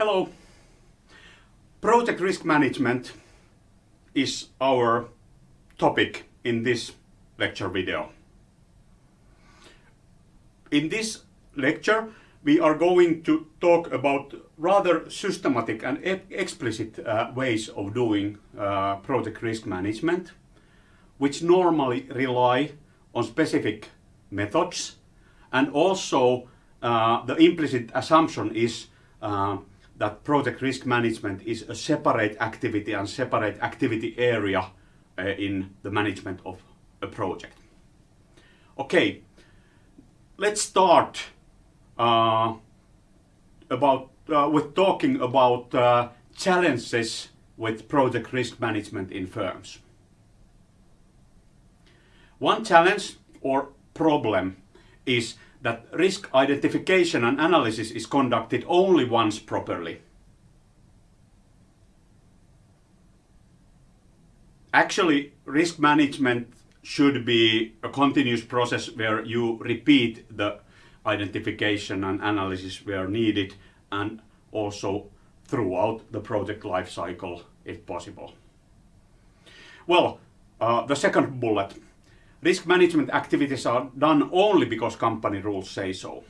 Hello. Project risk management is our topic in this lecture video. In this lecture we are going to talk about rather systematic and e explicit uh, ways of doing uh, project risk management which normally rely on specific methods and also uh, the implicit assumption is uh, that project risk management is a separate activity and separate activity area uh, in the management of a project. Okay, let's start uh, about uh, with talking about uh, challenges with project risk management in firms. One challenge or problem is that risk identification and analysis is conducted only once properly. Actually, risk management should be a continuous process where you repeat the identification and analysis where needed and also throughout the project life cycle if possible. Well, uh, the second bullet risk management activities are done only because company rules say so.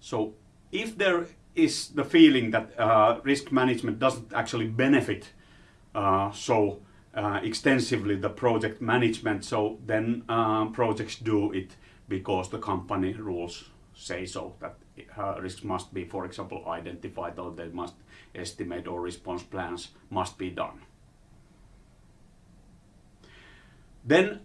So if there is the feeling that uh, risk management doesn't actually benefit uh, so uh, extensively the project management, so then uh, projects do it because the company rules say so, that uh, risks must be, for example, identified or they must estimate or response plans must be done. Then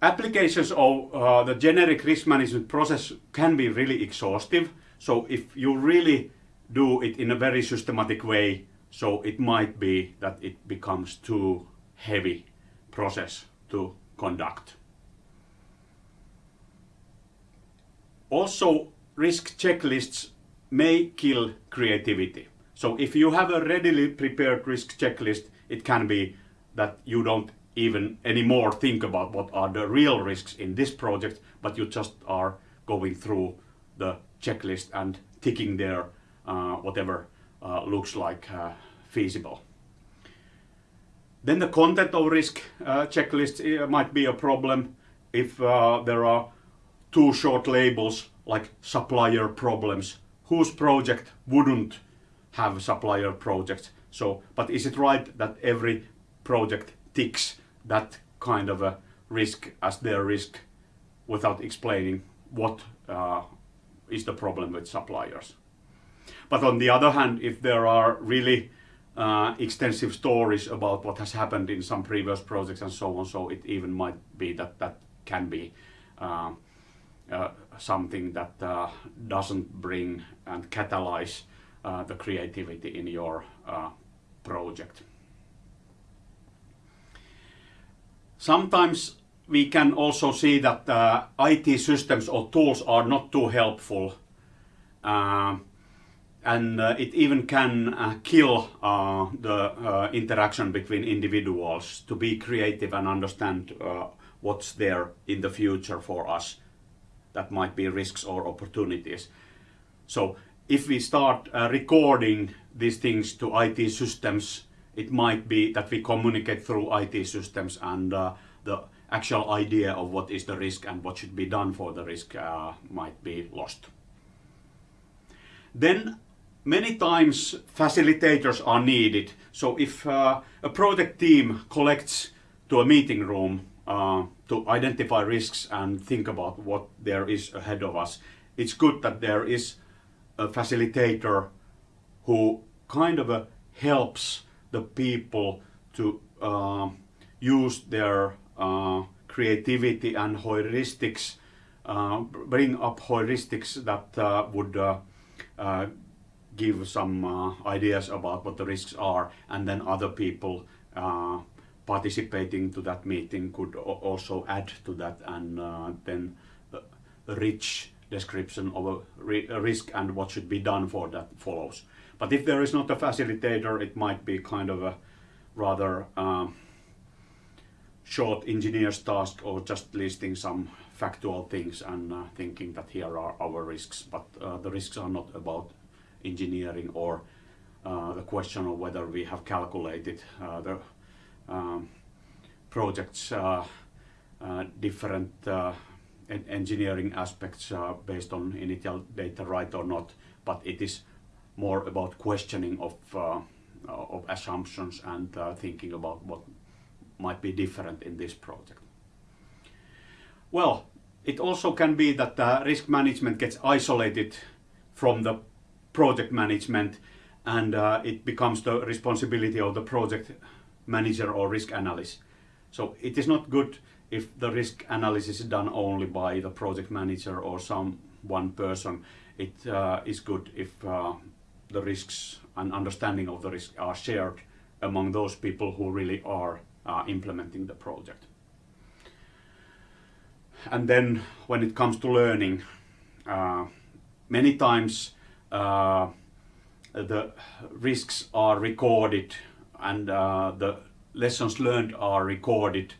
applications of uh, the generic risk management process can be really exhaustive. So if you really do it in a very systematic way, so it might be that it becomes too heavy process to conduct. Also, risk checklists may kill creativity. So if you have a readily prepared risk checklist, it can be that you don't even anymore think about what are the real risks in this project, but you just are going through the checklist and ticking there uh, whatever uh, looks like uh, feasible. Then the content of risk uh, checklists uh, might be a problem if there are too short labels like supplier problems. Whose project wouldn't have supplier projects? So, but is it right that every project ticks that kind of a risk as their risk without explaining what uh, is the problem with suppliers. But on the other hand, if there are really uh, extensive stories about what has happened in some previous projects and so on, so it even might be that that can be uh, uh something that uh, doesn't bring and catalyze uh, the creativity in your project. Sometimes we can also see that uh, IT systems or tools are not too helpful. Uh, and uh, it even can uh, kill uh, the uh, interaction between individuals to be creative and understand what's there in the future for us. That might be risks or opportunities. So if we start recording these things to IT systems it might be that we communicate through IT systems and uh, the actual idea of what is the risk and what should be done for the risk uh, might be lost. Then many times facilitators are needed. So if uh, a project team collects to a meeting room uh, to identify risks and think about what there is ahead of us, it's good that there is a facilitator who kind of uh, helps the people to uh, use their uh, creativity and heuristics, uh, bring up heuristics that uh, would uh, give some ideas about what the risks are and then other people participating to that meeting could also add to that and then rich description of a, risk and what should be done for that follows. But if there is not a facilitator, it might be kind of a rather um, short engineer's task or just listing some factual things and uh, thinking that here are our risks. But uh, the risks are not about engineering or uh, the question of whether we have calculated uh, the um, project's uh, uh, different en engineering aspects based on initial data right or not, but it is more about questioning of, of assumptions and thinking about what might be different in this project. Well, it also can be that the risk management gets isolated from the project management and uh, it becomes the responsibility of the project manager or risk analyst. So it is not good if the risk analysis is done only by the project manager or some one person. It uh, is good if uh, the risks and understanding of the risk are shared among those people who really are uh, implementing the project. And then when it comes to learning, uh, many times uh, the risks are recorded and uh, the lessons learned are recorded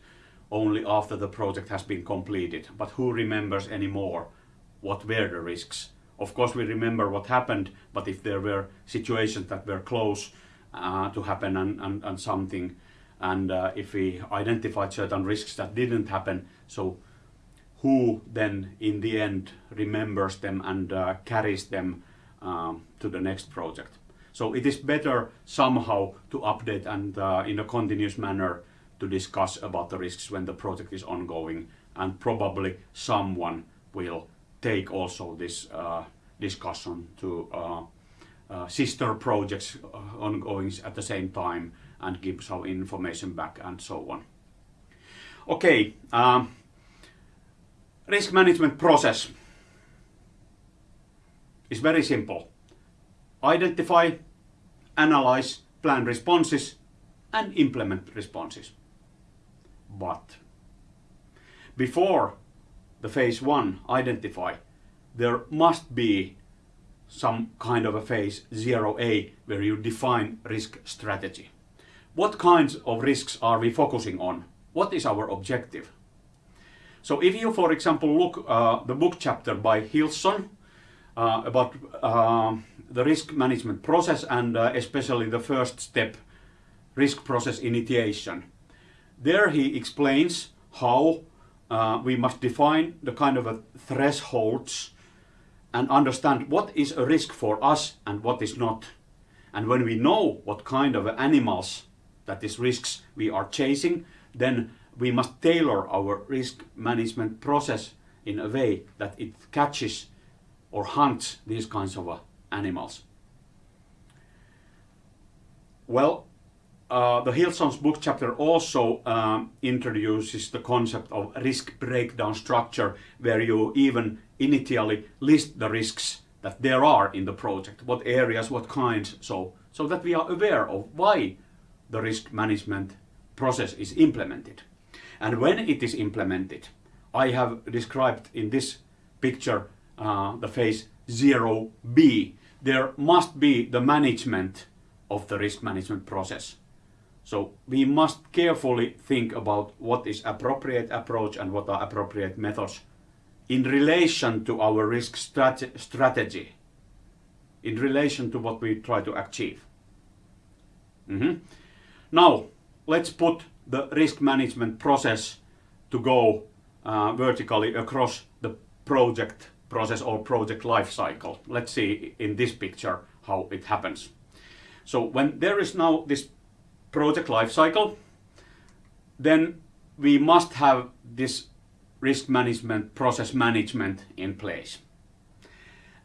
only after the project has been completed. But who remembers anymore what were the risks? Of course we remember what happened, but if there were situations that were close uh, to happen and, and, and something, and uh, if we identified certain risks that didn't happen, so who then in the end remembers them and uh, carries them um, to the next project. So it is better somehow to update and uh, in a continuous manner to discuss about the risks when the project is ongoing and probably someone will take also this uh, discussion to uh, uh, sister projects uh, ongoing at the same time and give some information back and so on. Okay, um, risk management process is very simple. Identify, analyze, plan responses and implement responses. But before the phase one, identify, there must be some kind of a phase 0A where you define risk strategy. What kinds of risks are we focusing on? What is our objective? So if you, for example, look uh, the book chapter by Hillson, uh, about uh, the risk management process and uh, especially the first step, risk process initiation. There he explains how uh, we must define the kind of thresholds and understand what is a risk for us and what is not. And when we know what kind of animals, that is risks, we are chasing, then we must tailor our risk management process in a way that it catches or hunts these kinds of uh, animals. Well, uh, the Hillson's book chapter also um, introduces the concept of risk breakdown structure where you even initially list the risks that there are in the project, what areas, what kinds, so, so that we are aware of why the risk management process is implemented. And when it is implemented, I have described in this picture uh, the phase 0B, there must be the management of the risk management process. So we must carefully think about what is appropriate approach and what are appropriate methods in relation to our risk strate strategy, in relation to what we try to achieve. Mm -hmm. Now, let's put the risk management process to go uh, vertically across the project process or project life cycle. Let's see in this picture how it happens. So when there is now this project life cycle, then we must have this risk management, process management in place.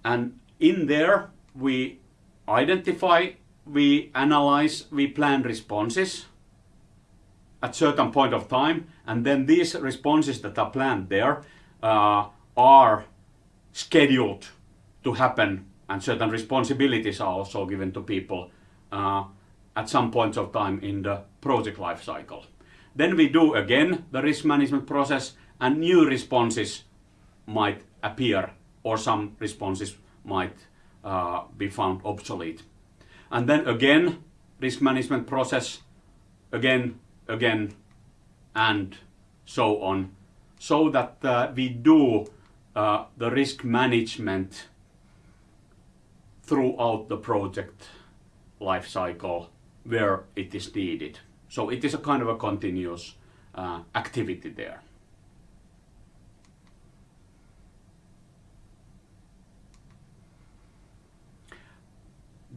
And in there we identify, we analyze, we plan responses at certain point of time and then these responses that are planned there uh, are scheduled to happen and certain responsibilities are also given to people uh, at some points of time in the project life cycle. Then we do again the risk management process and new responses might appear or some responses might uh, be found obsolete. And then again risk management process, again, again, and so on, so that uh, we do uh, the risk management throughout the project life cycle where it is needed. So it is a kind of a continuous uh, activity there.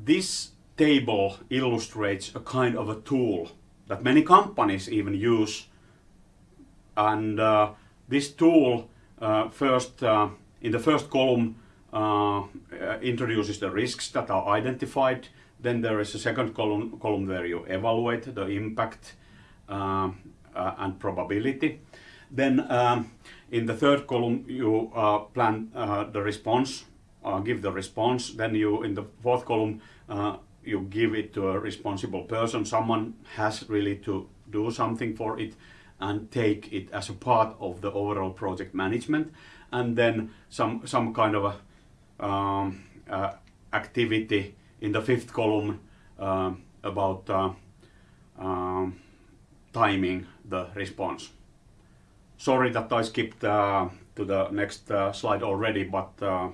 This table illustrates a kind of a tool that many companies even use. And uh, this tool uh, first, uh, in the first column, uh, introduces the risks that are identified. Then there is a second column, column where you evaluate the impact uh, uh, and probability. Then um, in the third column you plan the response, give the response. Then you in the fourth column you give it to a responsible person. Someone has really to do something for it and take it as a part of the overall project management. And then some some kind of a, um, uh, activity in the fifth column uh, about uh, um, timing the response. Sorry that I skipped uh, to the next uh, slide already, but uh,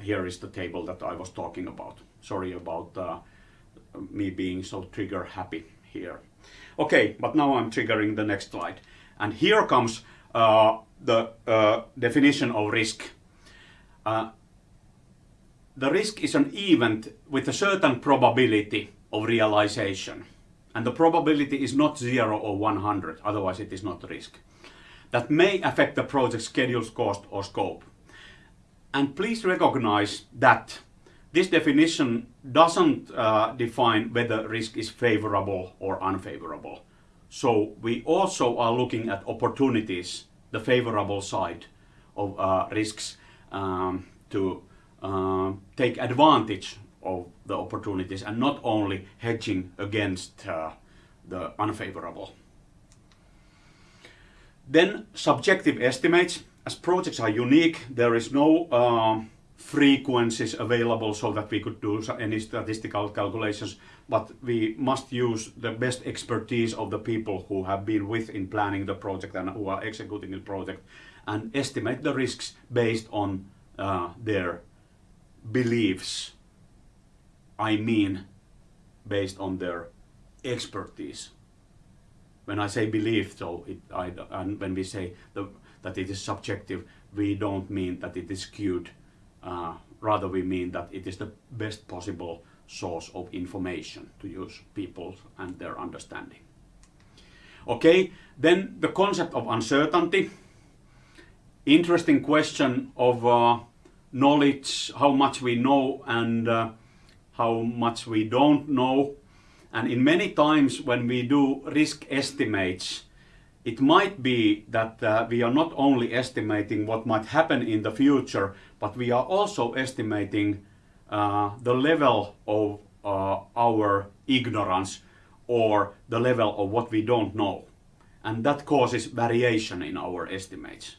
here is the table that I was talking about sorry about uh, me being so trigger happy here. Okay, but now I'm triggering the next slide. And here comes uh, the uh, definition of risk. Uh, the risk is an event with a certain probability of realization. And the probability is not 0 or 100, otherwise it is not risk. That may affect the project schedules, cost or scope. And please recognize that this definition doesn't uh, define whether risk is favorable or unfavorable. So we also are looking at opportunities, the favorable side of uh, risks um, to uh, take advantage of the opportunities and not only hedging against uh, the unfavorable. Then subjective estimates. As projects are unique, there is no um, frequencies available so that we could do any statistical calculations, but we must use the best expertise of the people who have been with in planning the project and who are executing the project and estimate the risks based on uh, their beliefs. I mean, based on their expertise. When I say belief, so it, I, and when we say the, that it is subjective, we don't mean that it is skewed uh, rather we mean that it is the best possible source of information to use people and their understanding. Okay, then the concept of uncertainty. Interesting question of uh, knowledge, how much we know and uh, how much we don't know. And in many times when we do risk estimates, it might be that uh, we are not only estimating what might happen in the future, but we are also estimating uh, the level of uh, our ignorance or the level of what we don't know. And that causes variation in our estimates.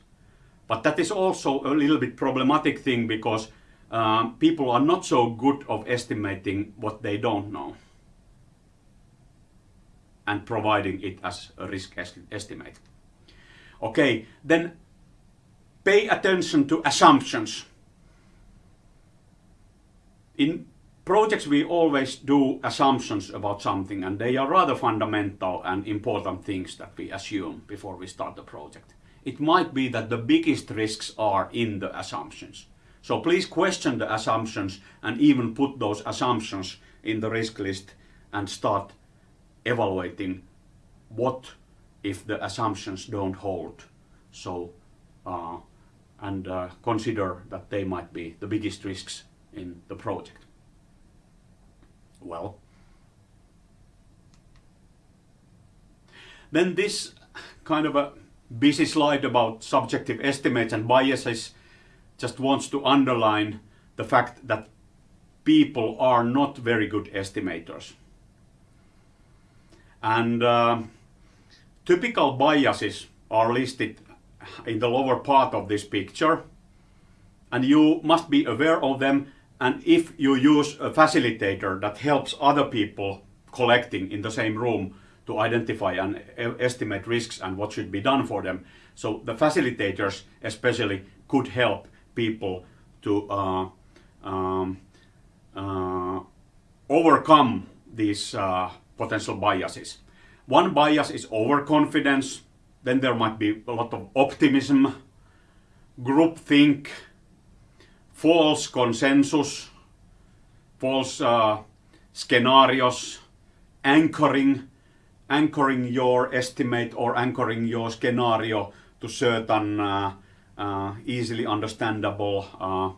But that is also a little bit problematic thing because um, people are not so good of estimating what they don't know and providing it as a risk estimate. Okay, then pay attention to assumptions. In projects we always do assumptions about something and they are rather fundamental and important things that we assume before we start the project. It might be that the biggest risks are in the assumptions. So please question the assumptions and even put those assumptions in the risk list and start evaluating what if the assumptions don't hold. So, uh, and uh, consider that they might be the biggest risks in the project. Well, then this kind of a busy slide about subjective estimates and biases just wants to underline the fact that people are not very good estimators. And uh, typical biases are listed in the lower part of this picture. And you must be aware of them. And if you use a facilitator that helps other people collecting in the same room to identify and estimate risks and what should be done for them. So the facilitators especially could help people to uh, um, uh, overcome these uh, potential biases. One bias is overconfidence, then there might be a lot of optimism, groupthink, false consensus, false uh, scenarios, anchoring, anchoring your estimate or anchoring your scenario to certain uh, uh, easily understandable uh,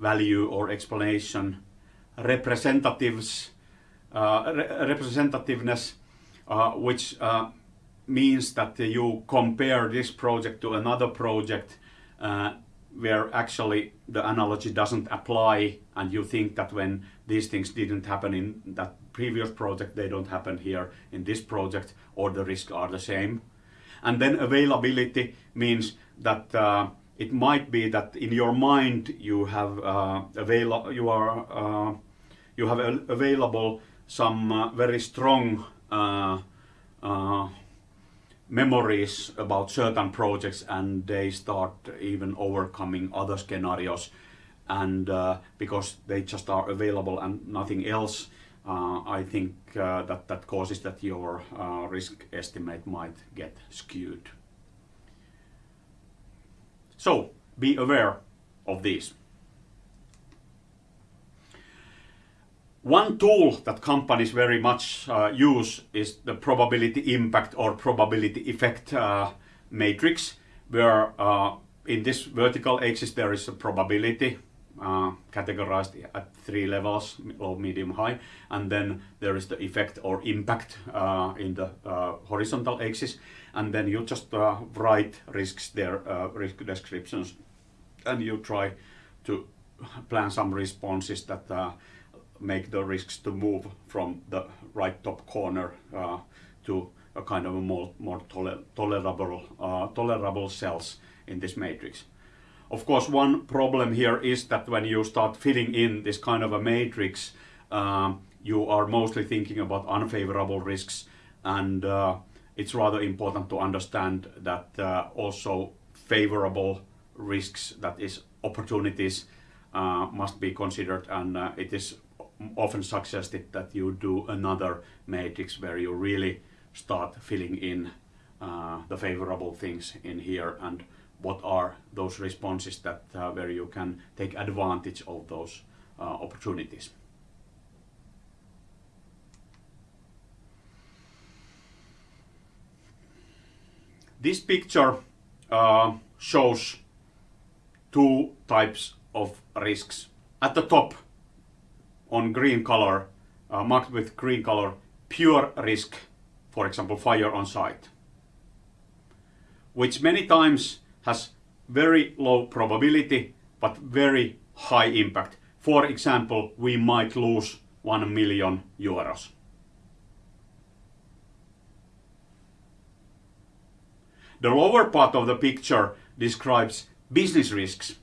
value or explanation, representatives, uh, re representativeness, uh, which uh, means that you compare this project to another project where actually the analogy doesn't apply and you think that when these things didn't happen in that previous project they don't happen here in this project or the risks are the same. And then availability means that uh, it might be that in your mind you have uh, avail you are uh, you have available some uh, very strong uh, uh, memories about certain projects and they start even overcoming other scenarios. And uh, because they just are available and nothing else I think uh, that that causes that your uh, risk estimate might get skewed. So be aware of these. One tool that companies very much uh, use is the probability impact or probability effect uh, matrix, where uh, in this vertical axis there is a probability uh, categorized at three levels, low, medium, high, and then there is the effect or impact uh, in the uh, horizontal axis, and then you just write risks there, risk descriptions, and you try to plan some responses that make the risks to move from the right top corner uh, to a kind of a more, more toler tolerable, uh, tolerable cells in this matrix. Of course, one problem here is that when you start filling in this kind of a matrix, um, you are mostly thinking about unfavorable risks. And uh, it's rather important to understand that uh, also favorable risks, that is opportunities, uh, must be considered. And uh, it is often suggested that you do another matrix where you really start filling in uh, the favorable things in here. And what are those responses that uh, where you can take advantage of those uh, opportunities. This picture uh, shows two types of risks. At the top on green color, uh, marked with green color, pure risk, for example, fire on site, which many times has very low probability, but very high impact. For example, we might lose 1 million euros. The lower part of the picture describes business risks,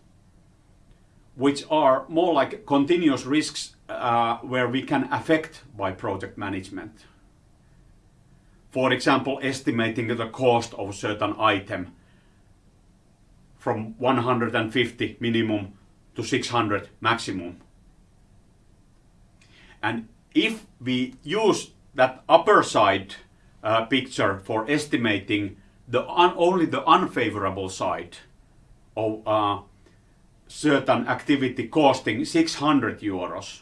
which are more like continuous risks uh, where we can affect by project management. For example, estimating the cost of a certain item from 150 minimum to 600 maximum. And if we use that upper side uh, picture for estimating the only the unfavorable side of uh, certain activity costing 600 euros,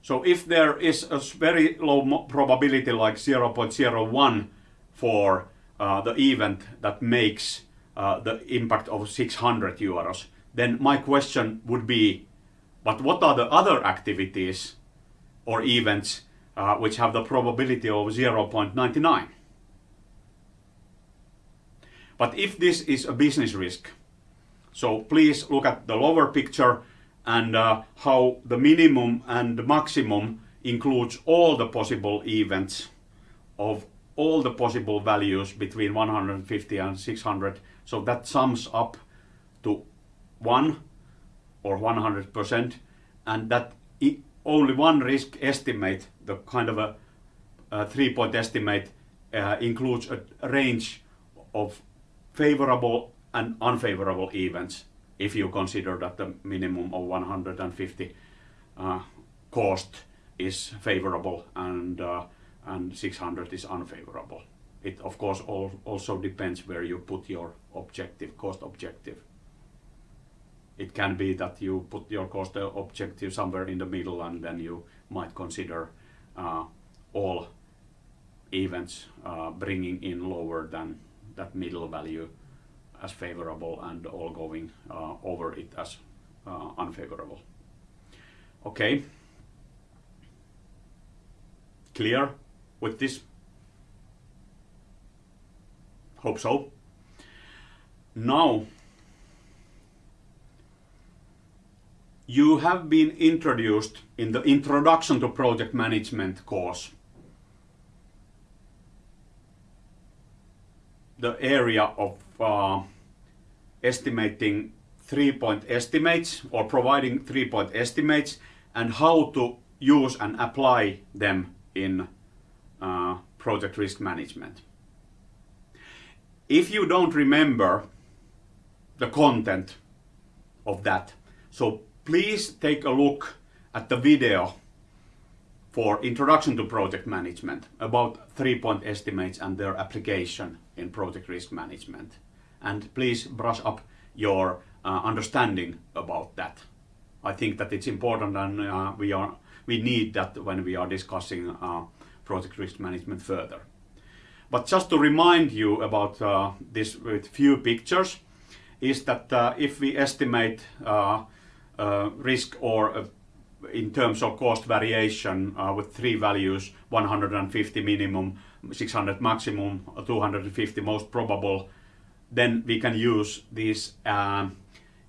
so if there is a very low probability like 0.01 for uh, the event that makes uh, the impact of 600 euros, then my question would be, but what are the other activities or events uh, which have the probability of 0.99? But if this is a business risk, so please look at the lower picture and uh, how the minimum and the maximum includes all the possible events of all the possible values between 150 and 600. So that sums up to 1 or 100% and that only one risk estimate, the kind of a, a three-point estimate, uh, includes a range of favorable and unfavorable events if you consider that the minimum of 150 uh, cost is favorable and uh, and 600 is unfavorable. It of course all, also depends where you put your objective, cost objective. It can be that you put your cost objective somewhere in the middle and then you might consider uh, all events uh, bringing in lower than that middle value as favorable and all going uh, over it as uh, unfavorable. Okay. Clear with this? Hope so. Now, you have been introduced in the Introduction to Project Management course. The area of uh, estimating three-point estimates or providing three-point estimates and how to use and apply them in uh, project risk management. If you don't remember the content of that, so please take a look at the video for Introduction to Project Management about three-point estimates and their application in project risk management. And please brush up your uh, understanding about that. I think that it's important and uh, we are we need that when we are discussing uh, project risk management further. But just to remind you about uh, this with few pictures, is that uh, if we estimate uh, uh, risk or in terms of cost variation with three values, 150 minimum, 600 maximum, 250 most probable, then we can use these um,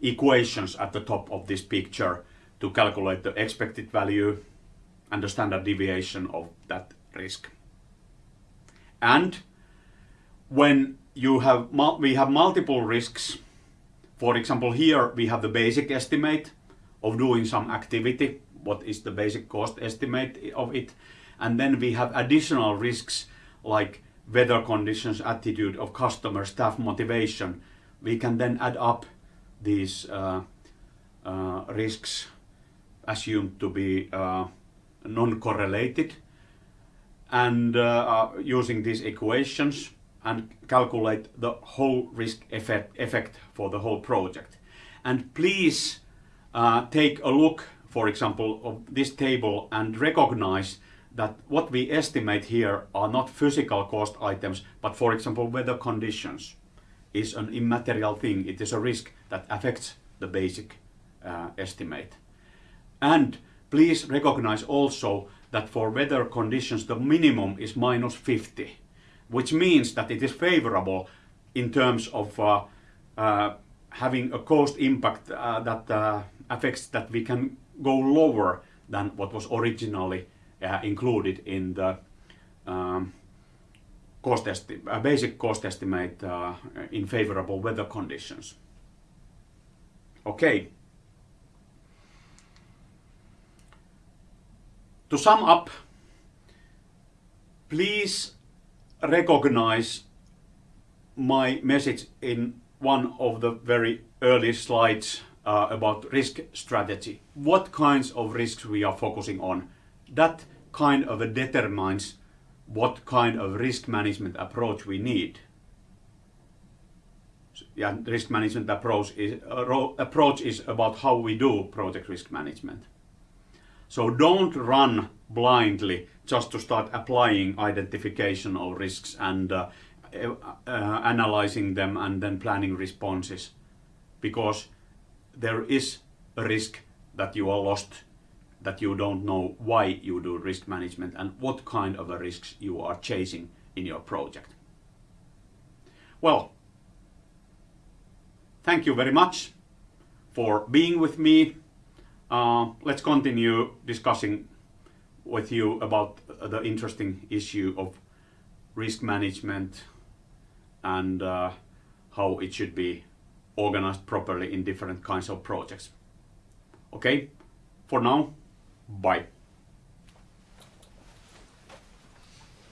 equations at the top of this picture to calculate the expected value and the standard deviation of that risk. And when you have we have multiple risks, for example here we have the basic estimate of doing some activity, what is the basic cost estimate of it, and then we have additional risks like weather conditions, attitude of customer, staff motivation. We can then add up these uh, uh, risks assumed to be uh, non-correlated. And uh, uh, using these equations and calculate the whole risk effect, effect for the whole project. And please uh, take a look, for example, of this table and recognize that what we estimate here are not physical cost items, but for example, weather conditions is an immaterial thing. It is a risk that affects the basic uh, estimate. And please recognize also that for weather conditions the minimum is minus 50, which means that it is favorable in terms of uh, uh, having a cost impact uh, that uh, affects that we can go lower than what was originally uh, included in the um, cost uh, basic cost estimate in favorable weather conditions. Okay. To sum up, please recognize my message in one of the very early slides uh, about risk strategy. What kinds of risks we are focusing on that kind of determines what kind of risk management approach we need. Yeah, risk management approach is, uh, approach is about how we do project risk management. So don't run blindly just to start applying identification of risks and uh, uh, analyzing them and then planning responses because there is a risk that you are lost that you don't know why you do risk management and what kind of risks you are chasing in your project. Well, thank you very much for being with me. Uh, let's continue discussing with you about the interesting issue of risk management and uh, how it should be organized properly in different kinds of projects. Okay, for now, Bye.